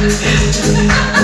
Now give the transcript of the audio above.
i'm just Thank you.